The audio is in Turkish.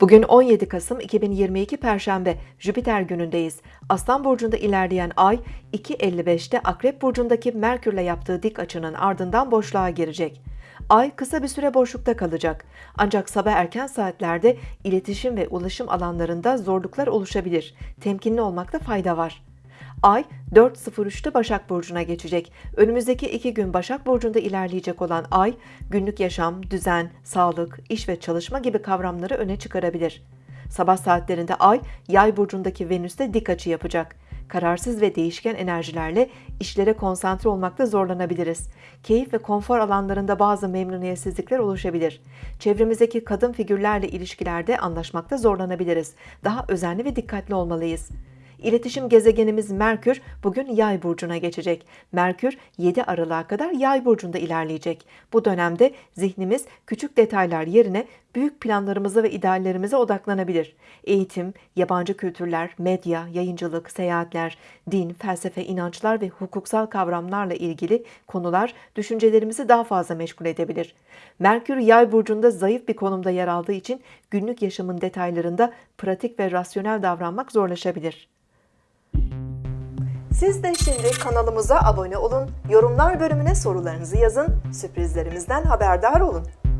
Bugün 17 Kasım 2022 Perşembe Jüpiter günündeyiz. Aslan burcunda ilerleyen ay 2.55'te Akrep burcundaki Merkürle yaptığı dik açının ardından boşluğa girecek. Ay kısa bir süre boşlukta kalacak. Ancak sabah erken saatlerde iletişim ve ulaşım alanlarında zorluklar oluşabilir. Temkinli olmakta fayda var. Ay 4.03'te Başak Burcu'na geçecek. Önümüzdeki iki gün Başak Burcu'nda ilerleyecek olan Ay, günlük yaşam, düzen, sağlık, iş ve çalışma gibi kavramları öne çıkarabilir. Sabah saatlerinde Ay, Yay Burcu'ndaki Venüs'te dik açı yapacak. Kararsız ve değişken enerjilerle işlere konsantre olmakta zorlanabiliriz. Keyif ve konfor alanlarında bazı memnuniyetsizlikler oluşabilir. Çevremizdeki kadın figürlerle ilişkilerde anlaşmakta zorlanabiliriz. Daha özenli ve dikkatli olmalıyız. İletişim gezegenimiz Merkür bugün Yay burcuna geçecek. Merkür 7 Aralık'a kadar Yay burcunda ilerleyecek. Bu dönemde zihnimiz küçük detaylar yerine büyük planlarımıza ve ideallerimize odaklanabilir. Eğitim, yabancı kültürler, medya, yayıncılık, seyahatler, din, felsefe, inançlar ve hukuksal kavramlarla ilgili konular düşüncelerimizi daha fazla meşgul edebilir. Merkür Yay burcunda zayıf bir konumda yer aldığı için günlük yaşamın detaylarında pratik ve rasyonel davranmak zorlaşabilir. Siz de şimdi kanalımıza abone olun, yorumlar bölümüne sorularınızı yazın, sürprizlerimizden haberdar olun.